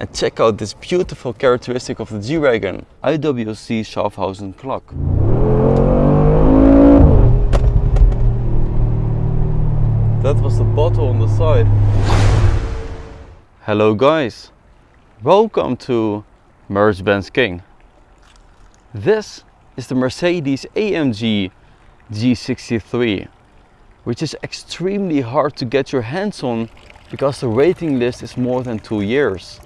and check out this beautiful characteristic of the G-Wagon, IWC Schaffhausen clock. That was the bottle on the side. Hello guys, welcome to Mercedes-Benz King. This is the Mercedes AMG G63, which is extremely hard to get your hands on because the waiting list is more than two years.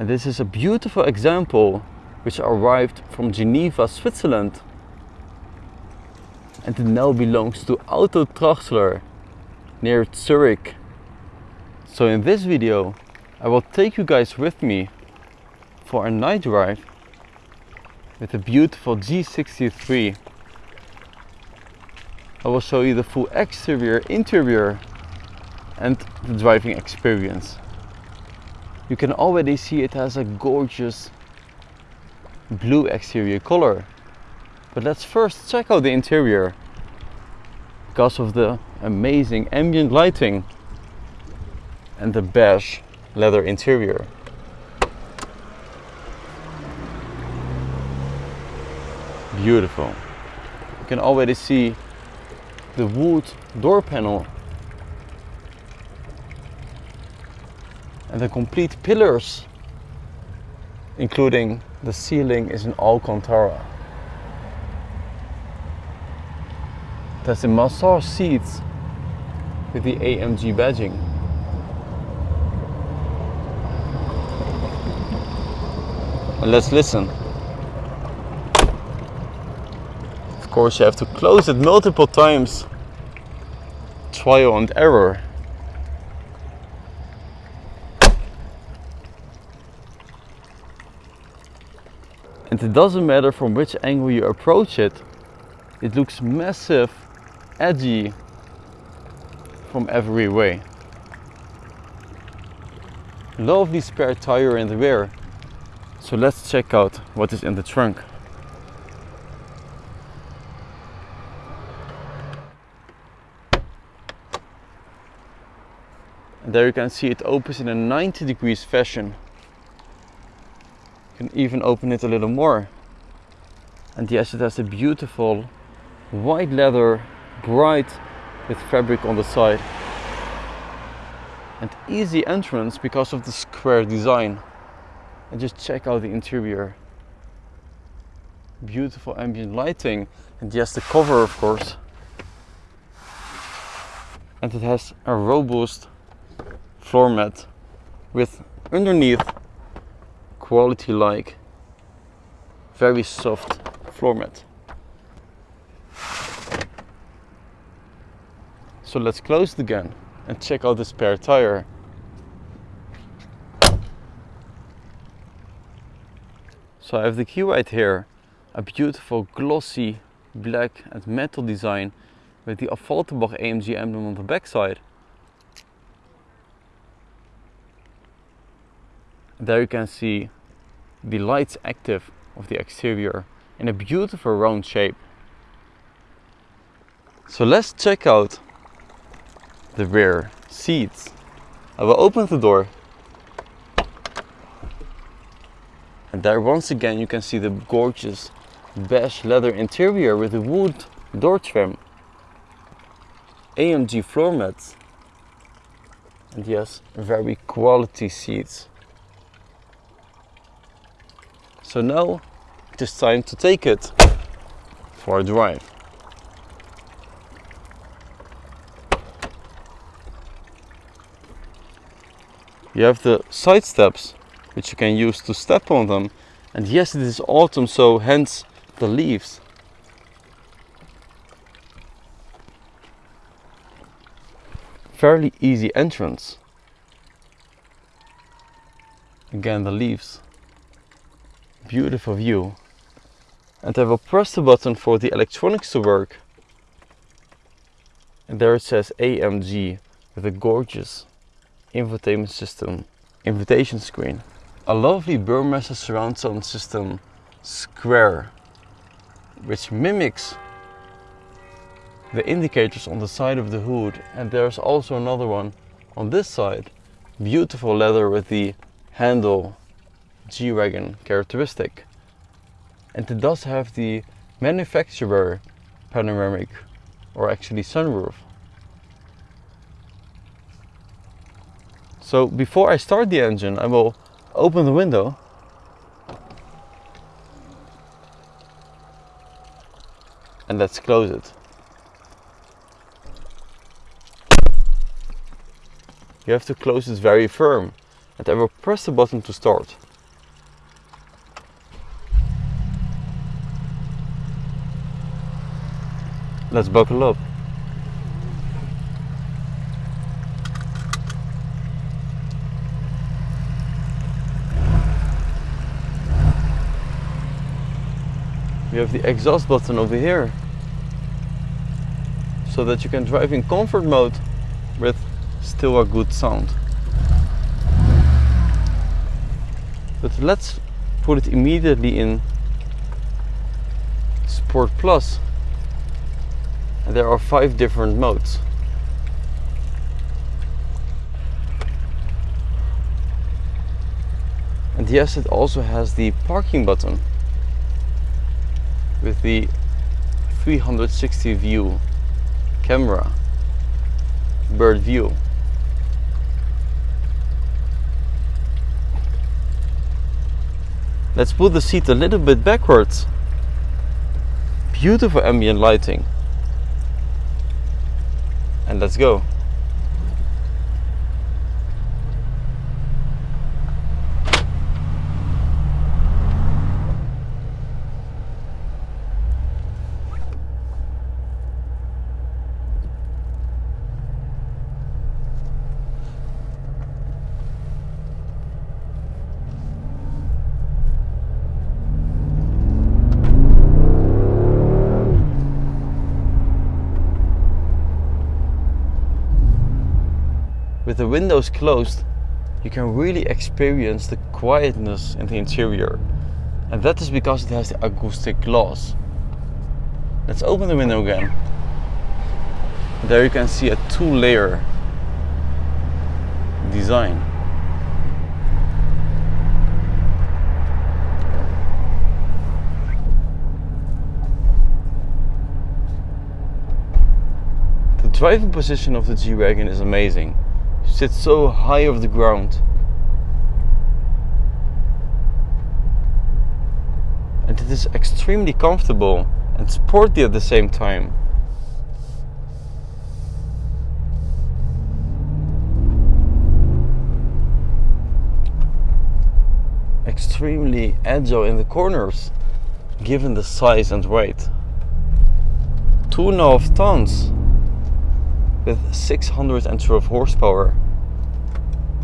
And this is a beautiful example which arrived from Geneva, Switzerland and it now belongs to Auto Traxler near Zurich. So in this video I will take you guys with me for a night drive with a beautiful G63. I will show you the full exterior, interior and the driving experience. You can already see it has a gorgeous blue exterior color but let's first check out the interior because of the amazing ambient lighting and the beige leather interior. Beautiful. You can already see the wood door panel and the complete pillars including the ceiling is in Alcantara. Has the massage seats with the AMG badging. And let's listen. Of course you have to close it multiple times. Trial and error. And it doesn't matter from which angle you approach it, it looks massive edgy from every way. Lovely spare tire in the rear. So let's check out what is in the trunk. And there you can see it opens in a 90 degrees fashion. Can even open it a little more. And yes, it has a beautiful white leather bright with fabric on the side. And easy entrance because of the square design. And just check out the interior. Beautiful ambient lighting. And yes the cover of course. And it has a robust floor mat with underneath quality like very soft floor mat So let's close it again and check out the spare tire. So I have the key right here, a beautiful glossy black and metal design with the Affalterbach AMG emblem on the backside. There you can see the lights active of the exterior in a beautiful round shape. So let's check out the rear seats. I will open the door. And there once again you can see the gorgeous beige leather interior with the wood door trim. AMG floor mats. And yes, very quality seats. So now it is time to take it for a drive. You have the side steps, which you can use to step on them. And yes, it is autumn, so hence the leaves. Fairly easy entrance. Again, the leaves. Beautiful view. And I will press the button for the electronics to work. And there it says AMG with a gorgeous infotainment system invitation screen. A lovely Burmester surround sound system square which mimics the indicators on the side of the hood and there's also another one on this side. Beautiful leather with the handle G-Wagon characteristic. And it does have the manufacturer panoramic or actually sunroof. So before I start the engine I will open the window and let's close it. You have to close it very firm and I will press the button to start. Let's buckle up. We have the exhaust button over here so that you can drive in comfort mode with still a good sound. But let's put it immediately in Sport Plus. There are five different modes. And yes, it also has the parking button with the 360 view camera bird view. Let's put the seat a little bit backwards. Beautiful ambient lighting and let's go with the windows closed, you can really experience the quietness in the interior. And that is because it has the acoustic glass. Let's open the window again. There you can see a two layer design. The driving position of the G-Wagon is amazing sits so high off the ground. And it is extremely comfortable and sporty at the same time. Extremely agile in the corners, given the size and weight. Two and a half tons with 612 horsepower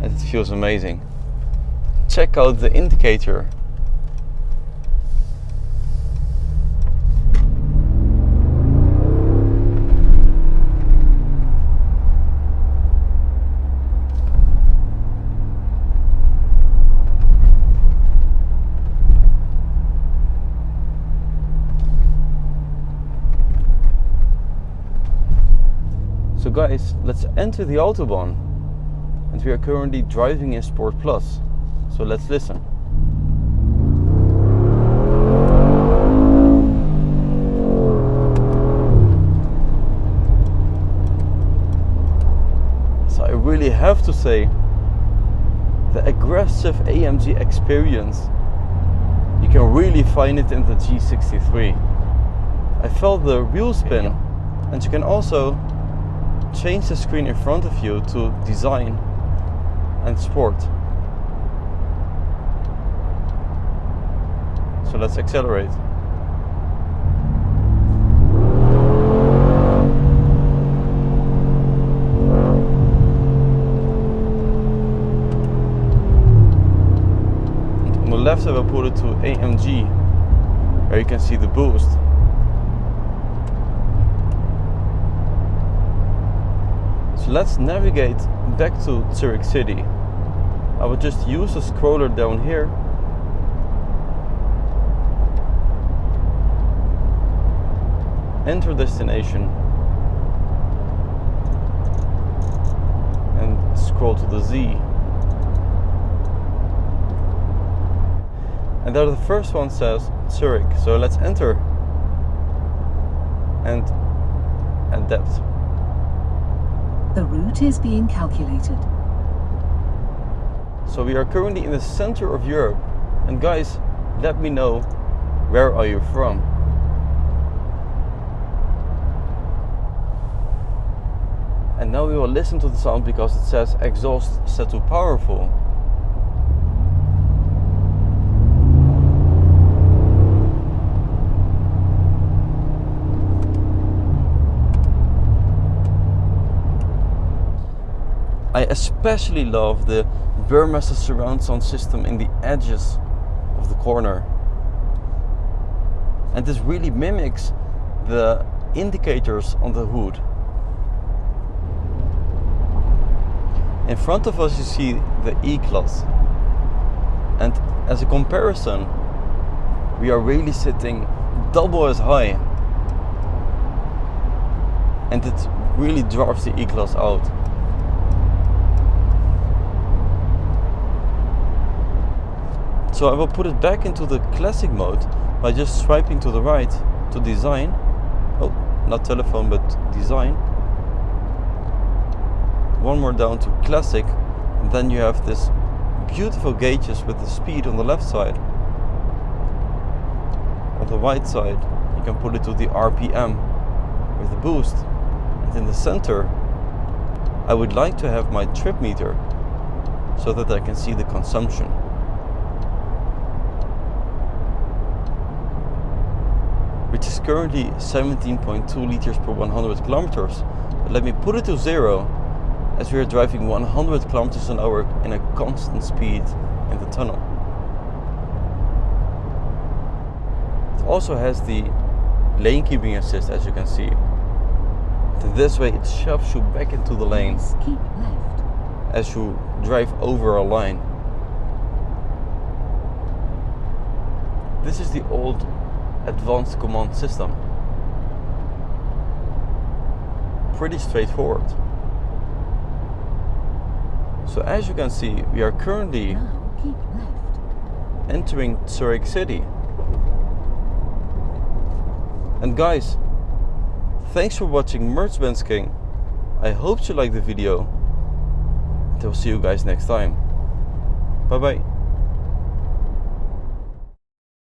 and it feels amazing. Check out the indicator. Guys, let's enter the Autobahn. And we are currently driving in Sport Plus. So let's listen. So I really have to say, the aggressive AMG experience, you can really find it in the G63. I felt the wheel spin and you can also change the screen in front of you to design and sport. So let's accelerate. on the left I will put it to AMG where you can see the boost let's navigate back to Zurich City. I will just use the scroller down here enter destination and scroll to the Z And there the first one says Zurich. So let's enter and adapt. The route is being calculated. So we are currently in the center of Europe. And guys, let me know where are you from? And now we will listen to the sound because it says exhaust set to powerful. I especially love the Burmester surround sound system in the edges of the corner. And this really mimics the indicators on the hood. In front of us you see the E-Class. And as a comparison, we are really sitting double as high. And it really drives the E-Class out. So I will put it back into the classic mode by just swiping to the right to design. Oh, not telephone, but design. One more down to classic. And then you have this beautiful gauges with the speed on the left side. On the right side, you can put it to the RPM with the boost. And in the center, I would like to have my trip meter so that I can see the consumption. Which is currently 17.2 liters per 100 kilometers. But let me put it to zero as we are driving 100 kilometers an hour in a constant speed in the tunnel. It also has the lane keeping assist as you can see. And this way it shoves you back into the lane keep left. as you drive over a line. This is the old advanced command system. Pretty straightforward. So as you can see, we are currently Now keep left. entering Zurich City. And guys, thanks for watching Mercedes King. I hope you liked the video. And I'll see you guys next time. Bye bye.